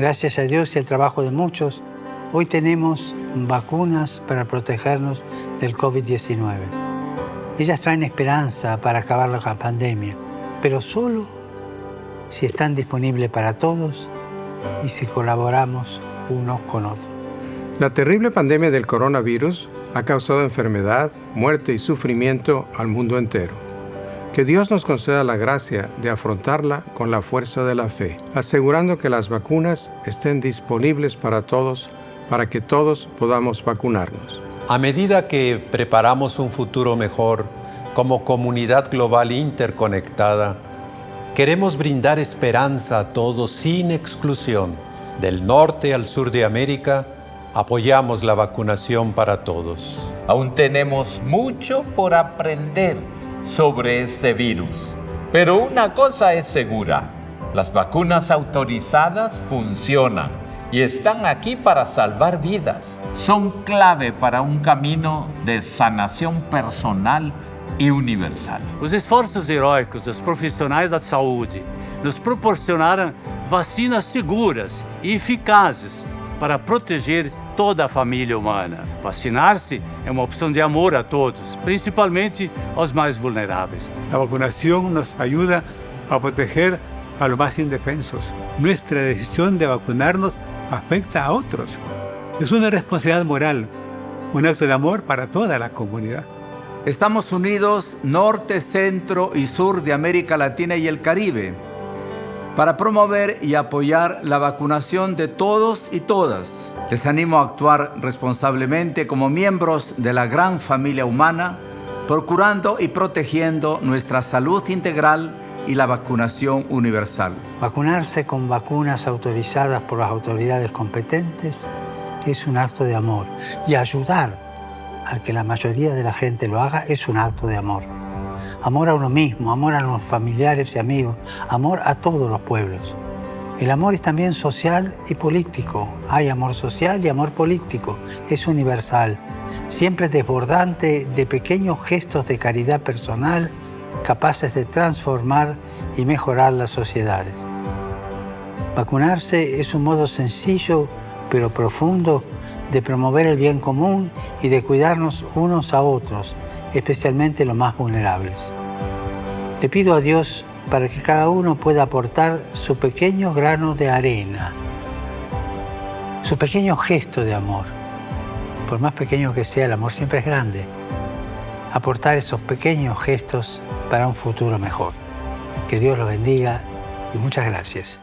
Gracias a Dios y al trabajo de muchos, hoy tenemos vacunas para protegernos del COVID-19. Ellas traen esperanza para acabar la pandemia, pero solo si están disponibles para todos y si colaboramos unos con otros. La terrible pandemia del coronavirus ha causado enfermedad, muerte y sufrimiento al mundo entero. Que Dios nos conceda la gracia de afrontarla con la fuerza de la fe, asegurando que las vacunas estén disponibles para todos, para que todos podamos vacunarnos. A medida que preparamos un futuro mejor como comunidad global interconectada, queremos brindar esperanza a todos sin exclusión, del norte al sur de América, apoyamos la vacunación para todos. Aún tenemos mucho por aprender sobre este virus. Pero una cosa es segura, las vacunas autorizadas funcionan y están aquí para salvar vidas. Son clave para um caminho de sanação personal e universal. Os esforços heróicos dos profissionais da saúde nos proporcionaram vacinas seguras e eficazes para proteger toda a família humana. Vacinar-se é uma opção de amor a todos, principalmente aos mais vulneráveis. A vacunação nos ajuda a proteger a los más indefensos. Nuestra decisión de vacunarnos afecta a otros. Es una responsabilidad moral, un acto de amor para toda la comunidad. Estamos unidos norte, centro y sur de América Latina y el Caribe para promover y apoyar la vacunación de todos y todas. Les animo a actuar responsablemente como miembros de la gran familia humana, procurando y protegiendo nuestra salud integral y la vacunación universal. Vacunarse con vacunas autorizadas por las autoridades competentes es un acto de amor y ayudar a que la mayoría de la gente lo haga es un acto de amor. Amor a uno mismo, amor a los familiares y amigos, amor a todos los pueblos. El amor es también social y político. Hay amor social y amor político. Es universal, siempre desbordante de pequeños gestos de caridad personal capaces de transformar y mejorar las sociedades. Vacunarse es un modo sencillo pero profundo de promover el bien común y de cuidarnos unos a otros, especialmente los más vulnerables. Le pido a Dios para que cada uno pueda aportar su pequeño grano de arena, su pequeño gesto de amor. Por más pequeño que sea, el amor siempre es grande. Aportar esos pequeños gestos para un futuro mejor. Que Dios lo bendiga y muchas gracias.